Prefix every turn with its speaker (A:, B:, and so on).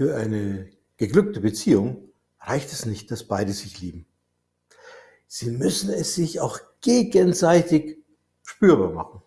A: Für eine geglückte Beziehung reicht es nicht, dass beide sich lieben. Sie müssen es sich auch gegenseitig spürbar machen.